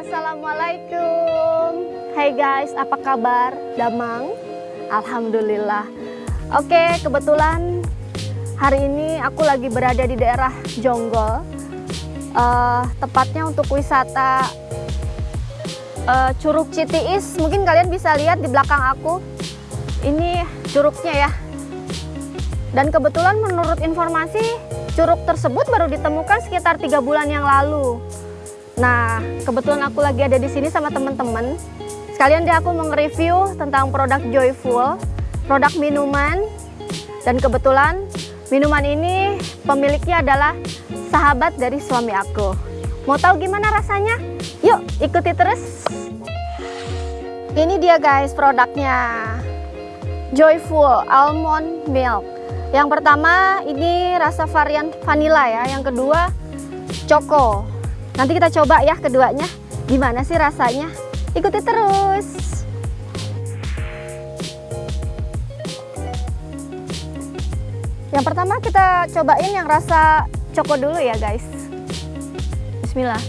Assalamualaikum. Hai guys, apa kabar? Damang? Alhamdulillah. Oke, kebetulan hari ini aku lagi berada di daerah Jonggol. Uh, Tepatnya untuk wisata uh, Curug Citiis. Mungkin kalian bisa lihat di belakang aku. Ini curugnya ya. Dan kebetulan menurut informasi Curug tersebut baru ditemukan sekitar tiga bulan yang lalu Nah, kebetulan aku lagi ada di sini sama teman-teman. Sekalian dia aku mau nge-review tentang produk Joyful, produk minuman. Dan kebetulan minuman ini pemiliknya adalah sahabat dari suami aku. Mau tahu gimana rasanya? Yuk, ikuti terus. Ini dia guys produknya. Joyful Almond Milk. Yang pertama ini rasa varian vanilla ya, yang kedua choco. Nanti kita coba ya keduanya. Gimana sih rasanya? Ikuti terus. Yang pertama kita cobain yang rasa coko dulu ya guys. Bismillah.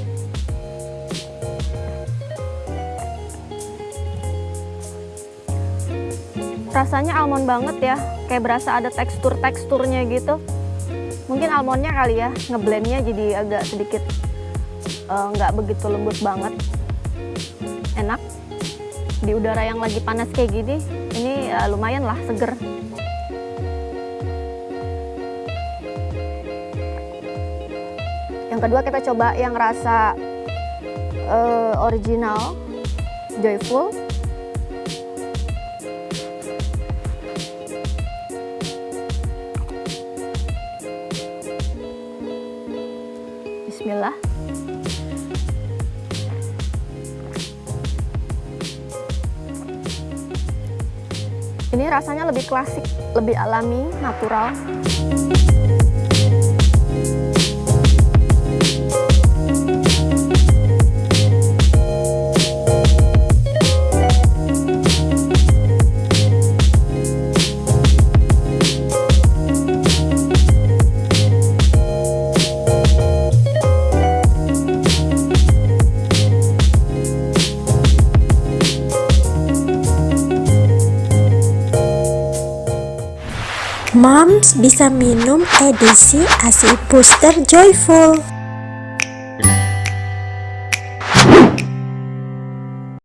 Rasanya almond banget ya, kayak berasa ada tekstur-teksturnya gitu. Mungkin almondnya kali ya, ngeblendnya jadi agak sedikit nggak uh, begitu lembut banget. Enak. Di udara yang lagi panas kayak gini ini uh, lumayan lah seger. Yang kedua kita coba yang rasa uh, original joyful Bismillah Ini rasanya lebih klasik, lebih alami, natural. Moms bisa minum edisi ASI Booster Joyful.